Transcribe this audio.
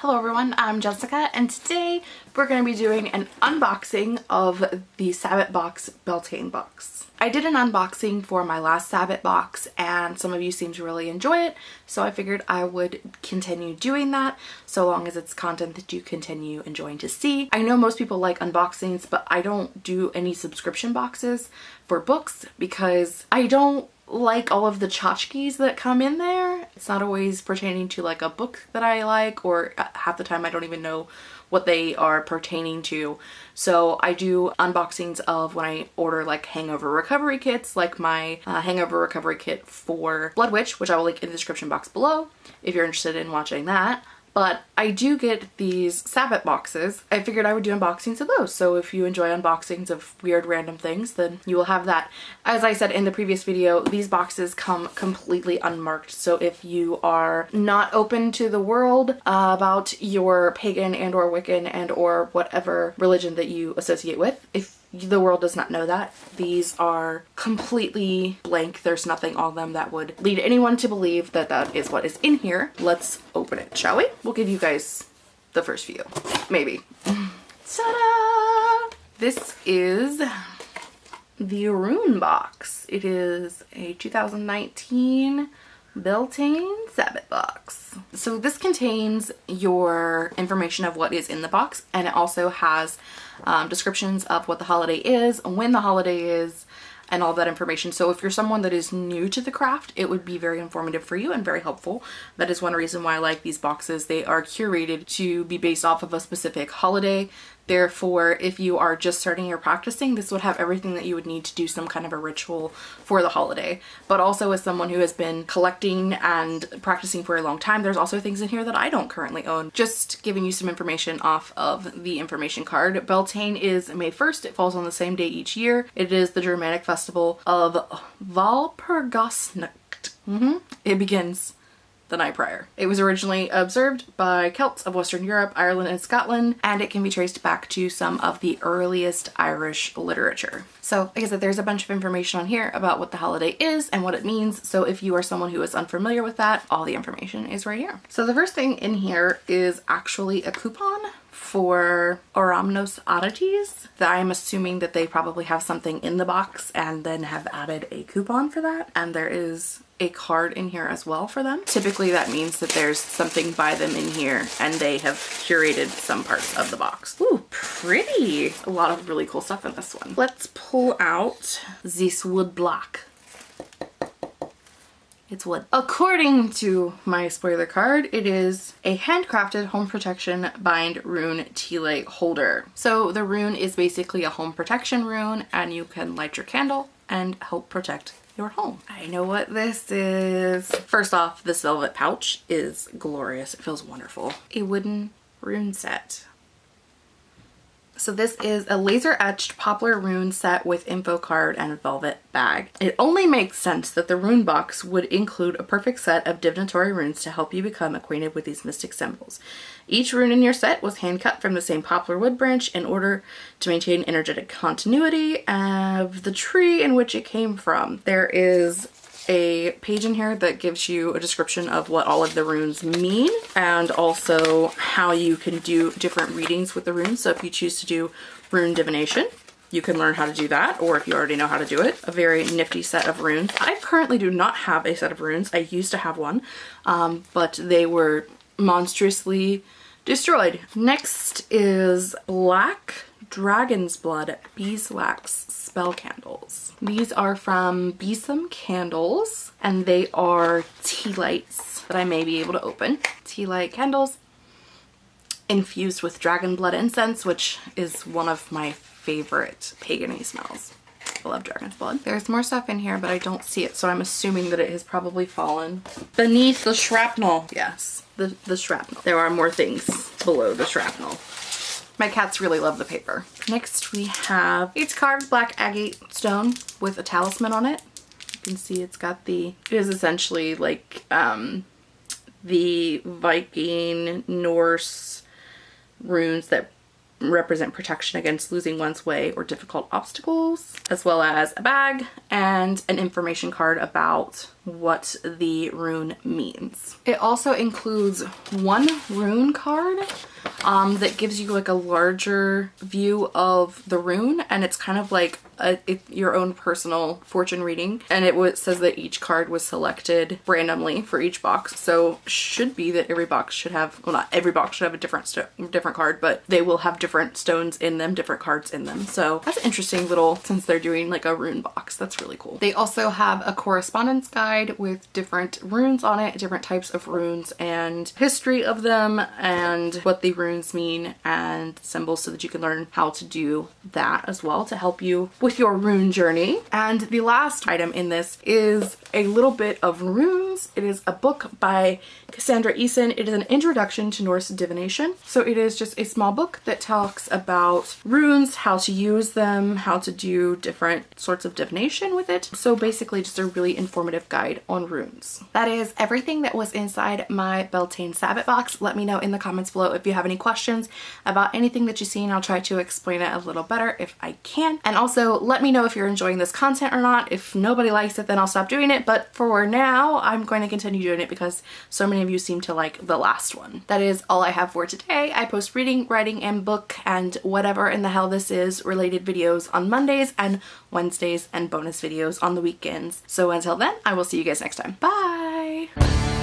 Hello everyone, I'm Jessica and today we're going to be doing an unboxing of the Sabbat Box Beltane box. I did an unboxing for my last Sabbat box and some of you seem to really enjoy it so I figured I would continue doing that so long as it's content that you continue enjoying to see. I know most people like unboxings but I don't do any subscription boxes for books because I don't like all of the tchotchkes that come in there. It's not always pertaining to like a book that I like or uh, half the time I don't even know what they are pertaining to. So I do unboxings of when I order like hangover recovery kits, like my uh, hangover recovery kit for Blood Witch, which I will link in the description box below if you're interested in watching that but I do get these Sabbat boxes. I figured I would do unboxings of those. So if you enjoy unboxings of weird random things, then you will have that. As I said in the previous video, these boxes come completely unmarked. So if you are not open to the world uh, about your pagan and or Wiccan and or whatever religion that you associate with, if the world does not know that. These are completely blank. There's nothing on them that would lead anyone to believe that that is what is in here. Let's open it, shall we? We'll give you guys the first view, maybe. Ta-da! This is the Rune box. It is a 2019 Beltane Sabbat box. So this contains your information of what is in the box and it also has um, descriptions of what the holiday is, when the holiday is, and all that information. So if you're someone that is new to the craft, it would be very informative for you and very helpful. That is one reason why I like these boxes. They are curated to be based off of a specific holiday Therefore, if you are just starting your practicing, this would have everything that you would need to do some kind of a ritual for the holiday. But also as someone who has been collecting and practicing for a long time, there's also things in here that I don't currently own. Just giving you some information off of the information card. Beltane is May 1st. It falls on the same day each year. It is the Germanic festival of Walpurgisnacht. Mm -hmm. It begins the night prior. It was originally observed by Celts of Western Europe, Ireland, and Scotland, and it can be traced back to some of the earliest Irish literature. So like I said, there's a bunch of information on here about what the holiday is and what it means. So if you are someone who is unfamiliar with that, all the information is right here. So the first thing in here is actually a coupon for Oramnos Oddities. I'm assuming that they probably have something in the box and then have added a coupon for that. And there is a card in here as well for them. Typically that means that there's something by them in here and they have curated some parts of the box. Ooh, pretty. A lot of really cool stuff in this one. Let's pull out this wood block. It's wood. According to my spoiler card, it is a handcrafted home protection bind rune tea light holder. So the rune is basically a home protection rune and you can light your candle and help protect your home. I know what this is. First off, this velvet pouch is glorious. It feels wonderful. A wooden rune set. So this is a laser etched poplar rune set with info card and velvet bag. It only makes sense that the rune box would include a perfect set of divinatory runes to help you become acquainted with these mystic symbols. Each rune in your set was hand cut from the same poplar wood branch in order to maintain energetic continuity of the tree in which it came from. There is a page in here that gives you a description of what all of the runes mean and also how you can do different readings with the runes. So if you choose to do rune divination, you can learn how to do that or if you already know how to do it. A very nifty set of runes. I currently do not have a set of runes. I used to have one, um, but they were monstrously destroyed. Next is Black Dragon's Blood Beeswax Spell Candles. These are from Besom Candles and they are tea lights that I may be able to open. Tea light candles infused with dragon blood incense, which is one of my favorite pagany smells. I love dragon's blood. There's more stuff in here, but I don't see it, so I'm assuming that it has probably fallen beneath the shrapnel. Yes, the, the shrapnel. There are more things below the shrapnel. My cats really love the paper. Next we have, it's carved black agate stone with a talisman on it. You can see it's got the, it is essentially like um, the Viking Norse runes that represent protection against losing one's way or difficult obstacles, as well as a bag and an information card about what the rune means. It also includes one rune card um, that gives you like a larger view of the rune and it's kind of like a, it, your own personal fortune reading and it says that each card was selected randomly for each box so should be that every box should have well not every box should have a different different card but they will have different stones in them different cards in them so that's an interesting little since they're doing like a rune box that's really cool they also have a correspondence guide with different runes on it different types of runes and history of them and what the runes mean and symbols so that you can learn how to do that as well to help you with your rune journey. And the last item in this is a little bit of runes. It is a book by Cassandra Eason. It is an introduction to Norse divination. So it is just a small book that talks about runes, how to use them, how to do different sorts of divination with it. So basically just a really informative guide on runes. That is everything that was inside my Beltane Sabbat box. Let me know in the comments below if you have any questions about anything that you've seen. I'll try to explain it a little better if I can. And also let me know if you're enjoying this content or not. If nobody likes it, then I'll stop doing it. But for now, I'm going to continue doing it because so many of you seem to like the last one. That is all I have for today. I post reading, writing, and book and whatever in the hell this is related videos on Mondays and Wednesdays and videos on the weekends. So until then, I will see you guys next time. Bye!